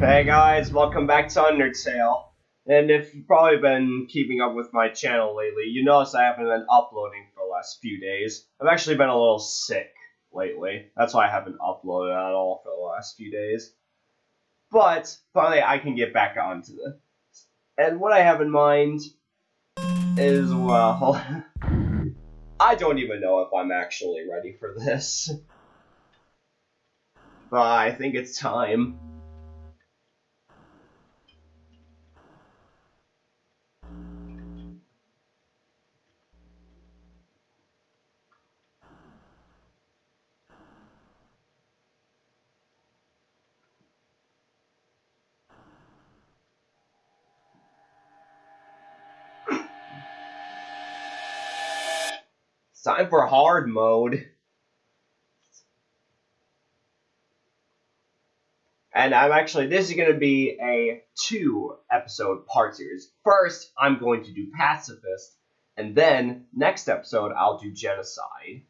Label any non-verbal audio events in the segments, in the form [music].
Hey guys, welcome back to Undertale. And if you've probably been keeping up with my channel lately, you notice I haven't been uploading for the last few days. I've actually been a little sick lately. That's why I haven't uploaded at all for the last few days. But finally I can get back onto this. And what I have in mind is, well, [laughs] I don't even know if I'm actually ready for this. But I think it's time. It's time for hard mode. And I'm actually, this is going to be a two episode part series. First, I'm going to do Pacifist, and then next episode, I'll do Genocide.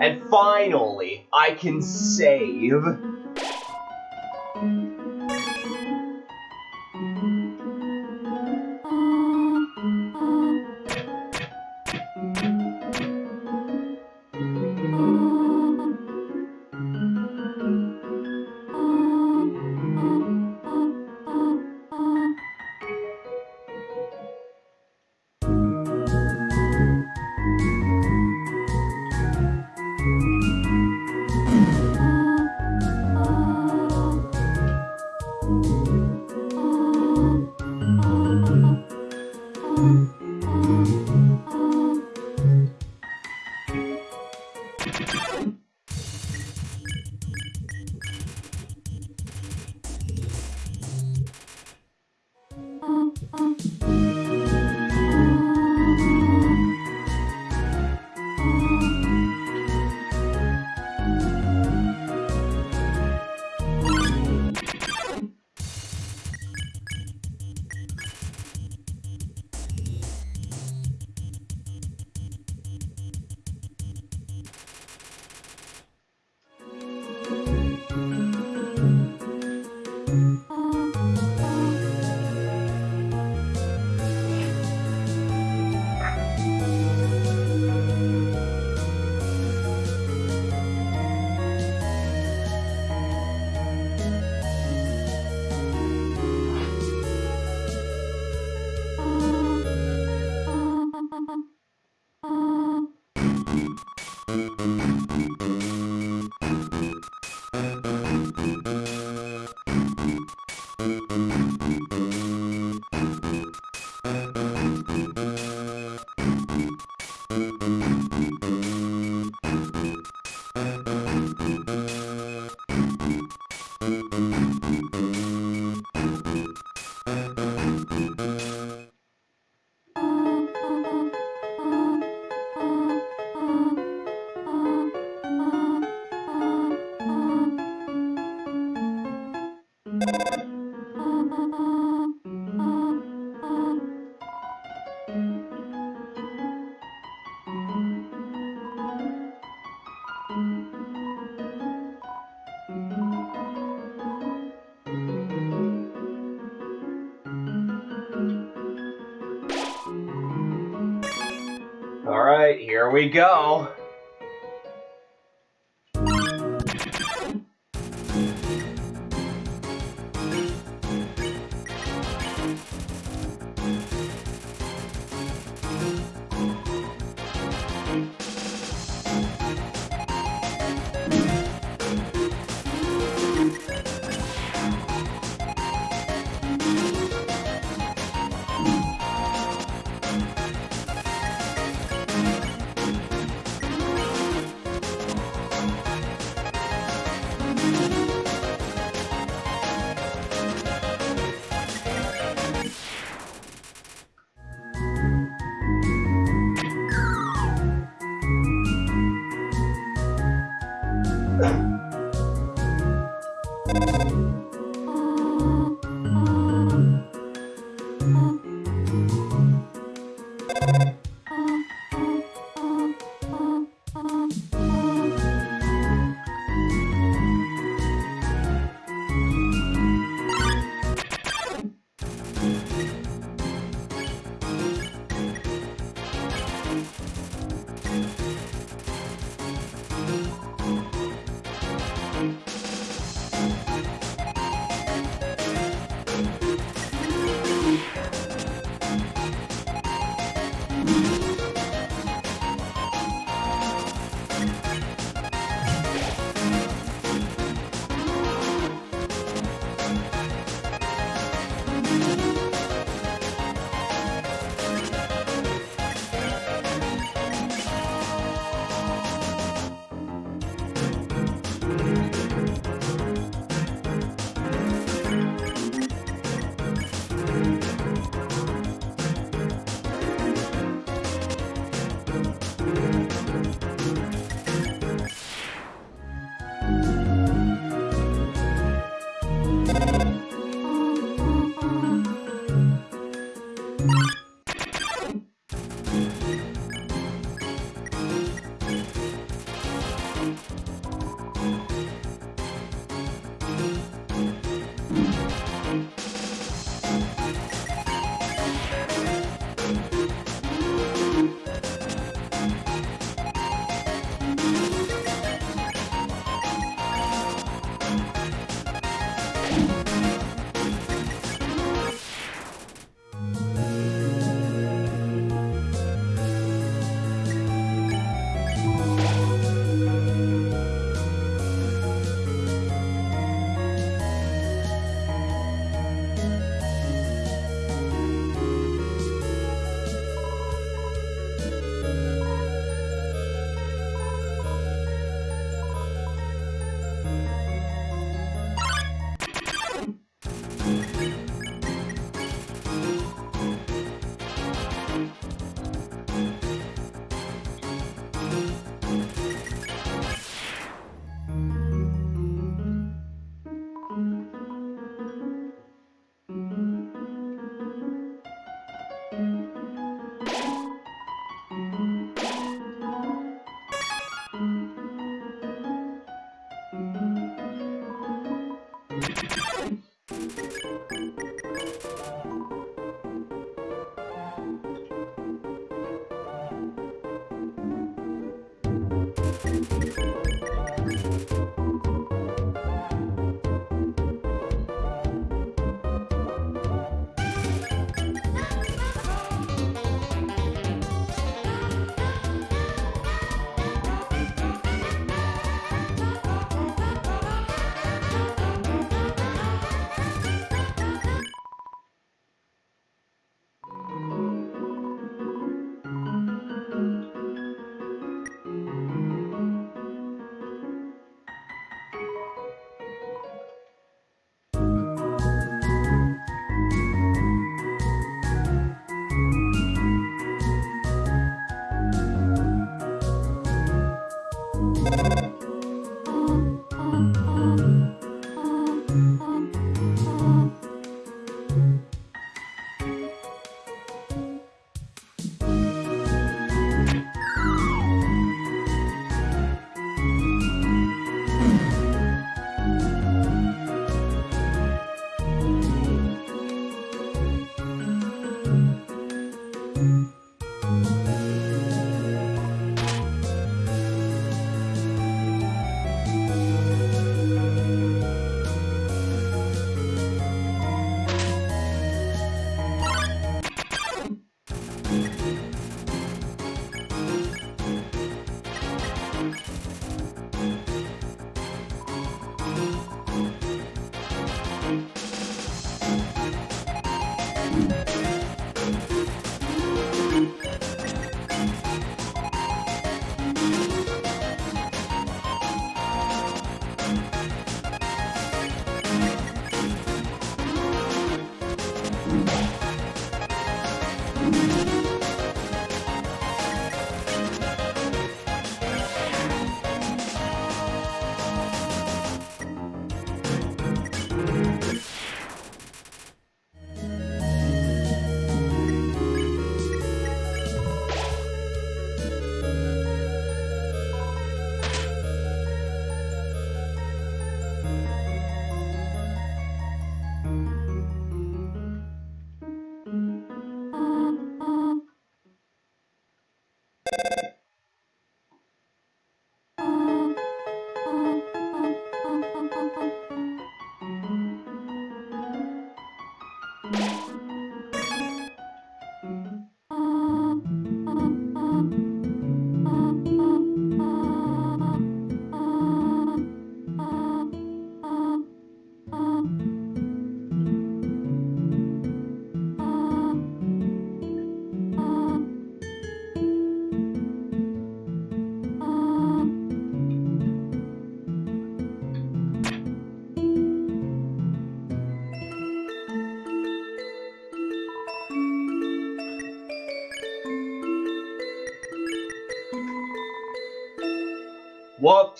And finally, I can save. Thank you. Here we go.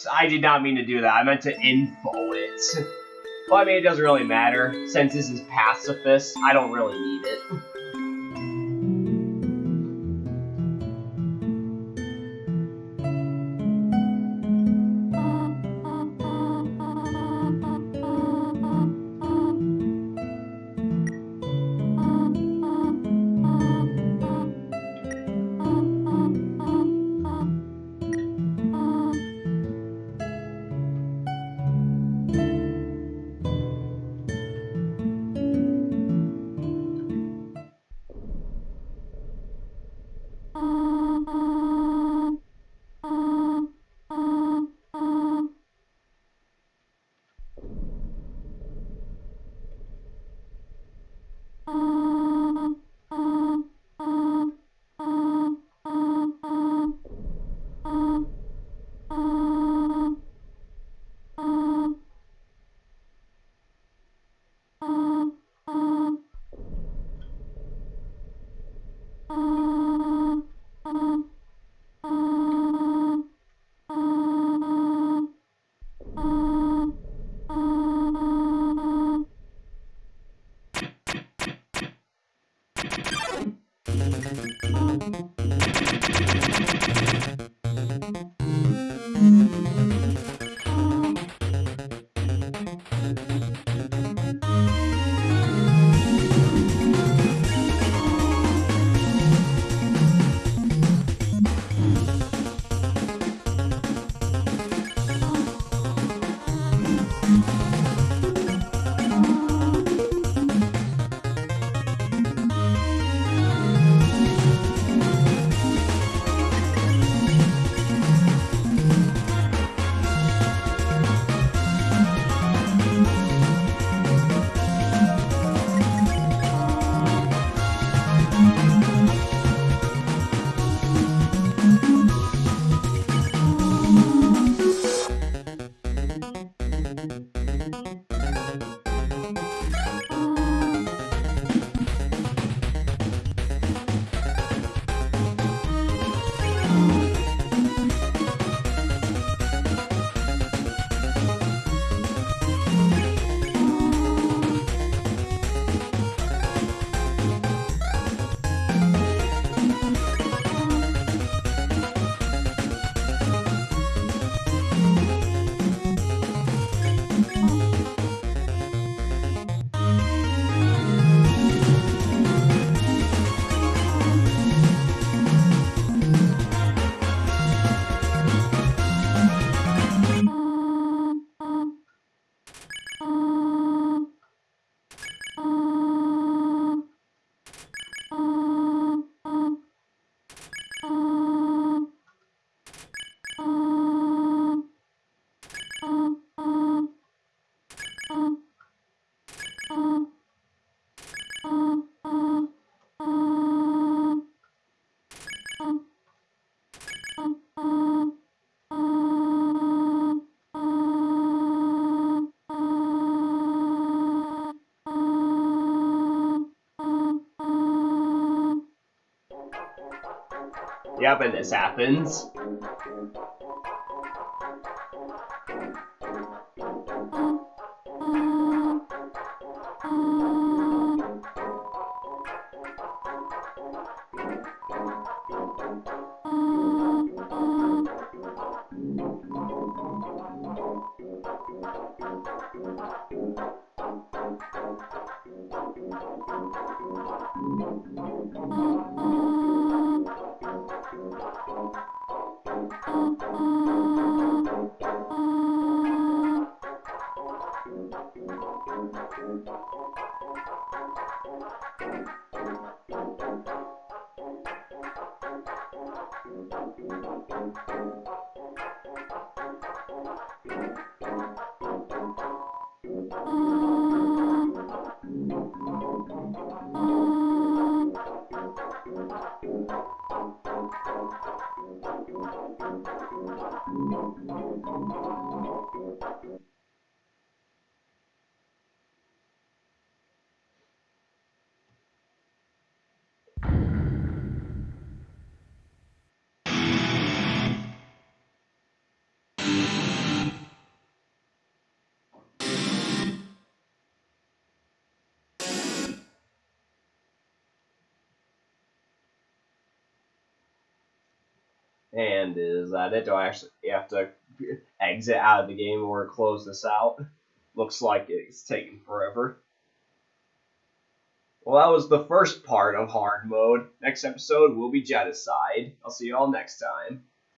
Whoops, I did not mean to do that. I meant to info it. Well, I mean, it doesn't really matter. Since this is pacifist, I don't really need it. And this happens. Oh. And is uh, that it? Do I actually have to exit out of the game or close this out? Looks like it's taking forever. Well, that was the first part of hard mode. Next episode will be Genocide. I'll see you all next time.